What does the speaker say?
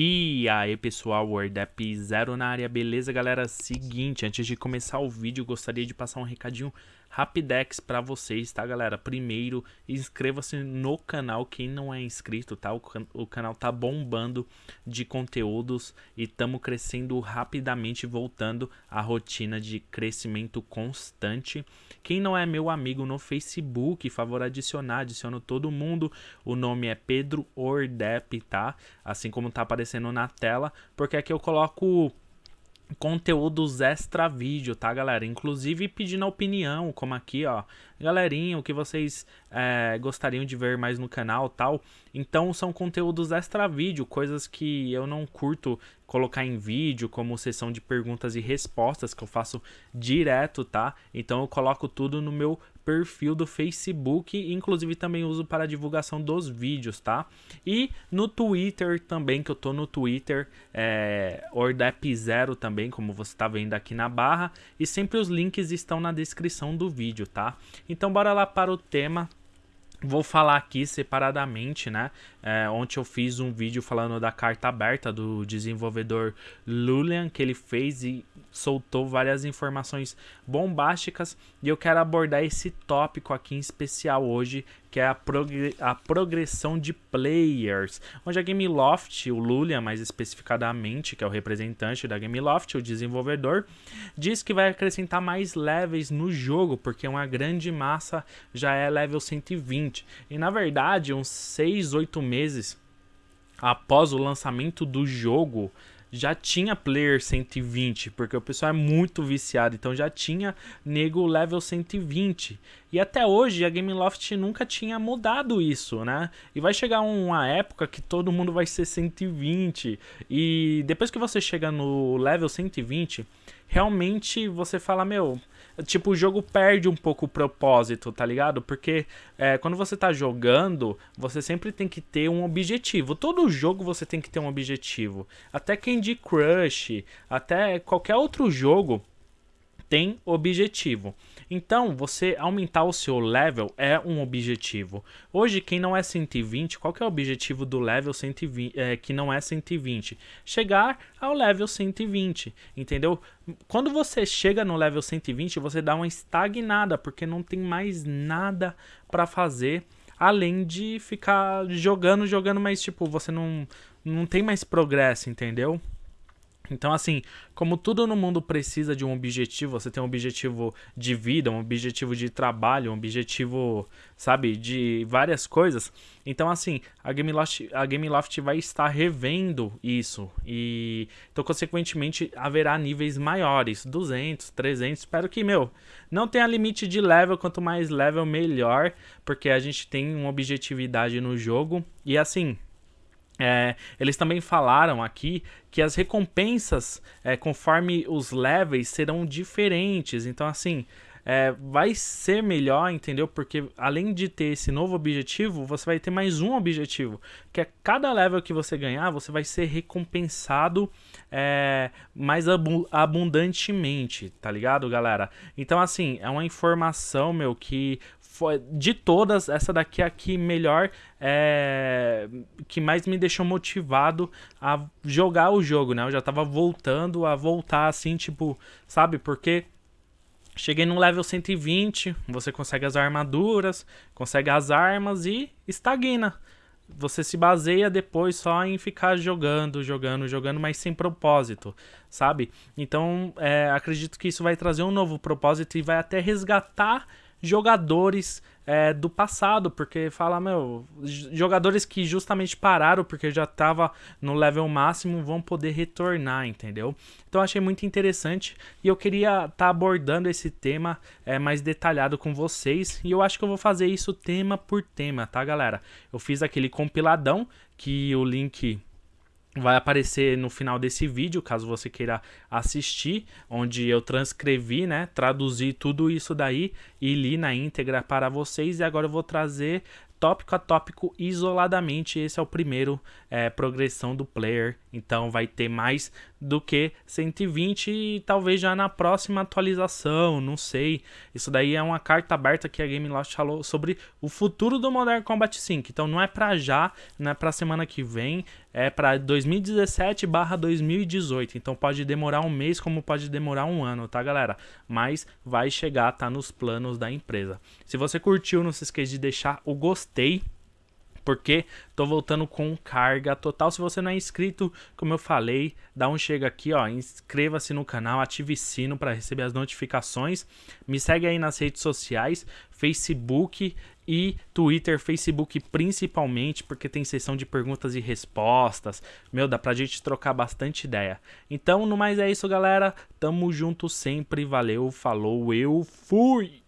E aí pessoal, WordApp Zero na área, beleza galera? Seguinte, antes de começar o vídeo, gostaria de passar um recadinho rapidex para vocês, tá galera? Primeiro, inscreva-se no canal, quem não é inscrito, tá? O, can o canal tá bombando de conteúdos e estamos crescendo rapidamente, voltando à rotina de crescimento constante. Quem não é meu amigo no Facebook, favor adicionar, adiciono todo mundo. O nome é Pedro Ordep, tá? Assim como tá aparecendo na tela, porque aqui eu coloco conteúdos extra vídeo, tá, galera? Inclusive pedindo opinião, como aqui, ó. Galerinha, o que vocês é, gostariam de ver mais no canal tal. Então são conteúdos extra vídeo, coisas que eu não curto colocar em vídeo, como sessão de perguntas e respostas que eu faço direto, tá? Então eu coloco tudo no meu perfil do Facebook, inclusive também uso para divulgação dos vídeos, tá? E no Twitter também, que eu tô no Twitter, é, Ordep0 também, como você tá vendo aqui na barra, e sempre os links estão na descrição do vídeo, tá? Então bora lá para o tema Vou falar aqui separadamente, né? É, ontem eu fiz um vídeo falando da carta aberta do desenvolvedor Lulian, que ele fez e soltou várias informações bombásticas. E eu quero abordar esse tópico aqui em especial hoje, que é a, progr a progressão de players. Onde a Gameloft, o Lulian mais especificadamente, que é o representante da Gameloft, o desenvolvedor, diz que vai acrescentar mais levels no jogo, porque uma grande massa já é level 120. E na verdade, uns 6, 8 meses após o lançamento do jogo, já tinha player 120, porque o pessoal é muito viciado, então já tinha nego level 120. E até hoje a Gameloft nunca tinha mudado isso, né? E vai chegar uma época que todo mundo vai ser 120. E depois que você chega no level 120, realmente você fala, meu, tipo, o jogo perde um pouco o propósito, tá ligado? Porque é, quando você tá jogando, você sempre tem que ter um objetivo. Todo jogo você tem que ter um objetivo. Até Candy Crush, até qualquer outro jogo tem objetivo. Então, você aumentar o seu level é um objetivo. Hoje, quem não é 120, qual que é o objetivo do level 120, é, que não é 120? Chegar ao level 120, entendeu? Quando você chega no level 120, você dá uma estagnada, porque não tem mais nada para fazer além de ficar jogando, jogando, mas tipo, você não, não tem mais progresso, entendeu? Então, assim, como tudo no mundo precisa de um objetivo, você tem um objetivo de vida, um objetivo de trabalho, um objetivo, sabe, de várias coisas. Então, assim, a Gameloft, a Gameloft vai estar revendo isso. E, então, consequentemente, haverá níveis maiores, 200, 300. Espero que, meu, não tenha limite de level, quanto mais level, melhor, porque a gente tem uma objetividade no jogo. E, assim, é, eles também falaram aqui que as recompensas, é, conforme os levels, serão diferentes. Então, assim, é, vai ser melhor, entendeu? Porque além de ter esse novo objetivo, você vai ter mais um objetivo. Que é cada level que você ganhar, você vai ser recompensado é, mais abundantemente, tá ligado, galera? Então, assim, é uma informação, meu, que foi, de todas, essa daqui é a que melhor, é, que mais me deixou motivado a jogar o jogo, né? Eu já tava voltando a voltar assim, tipo, sabe? Porque cheguei no level 120, você consegue as armaduras, consegue as armas e estagna. Você se baseia depois só em ficar jogando, jogando, jogando, mas sem propósito, sabe? Então, é, acredito que isso vai trazer um novo propósito e vai até resgatar jogadores é, do passado, porque fala, meu, jogadores que justamente pararam porque já tava no level máximo vão poder retornar, entendeu? Então achei muito interessante e eu queria estar tá abordando esse tema é, mais detalhado com vocês e eu acho que eu vou fazer isso tema por tema, tá galera? Eu fiz aquele compiladão que o link vai aparecer no final desse vídeo, caso você queira assistir, onde eu transcrevi, né, traduzi tudo isso daí e li na íntegra para vocês e agora eu vou trazer tópico a tópico isoladamente. Esse é o primeiro é, progressão do player. Então vai ter mais do que 120 e talvez já na próxima atualização, não sei. Isso daí é uma carta aberta que a Game Loft falou sobre o futuro do Modern Combat 5. Então não é para já, não é para semana que vem, é para 2017/2018. Então pode demorar um mês como pode demorar um ano, tá, galera? Mas vai chegar, tá nos planos da empresa. Se você curtiu, não se esqueça de deixar o gostei porque tô voltando com carga total. Se você não é inscrito, como eu falei, dá um chega aqui, ó, inscreva-se no canal, ative sino para receber as notificações. Me segue aí nas redes sociais, Facebook e Twitter, Facebook principalmente, porque tem sessão de perguntas e respostas. Meu, dá pra gente trocar bastante ideia. Então, no mais é isso, galera. Tamo junto sempre. Valeu, falou, eu fui!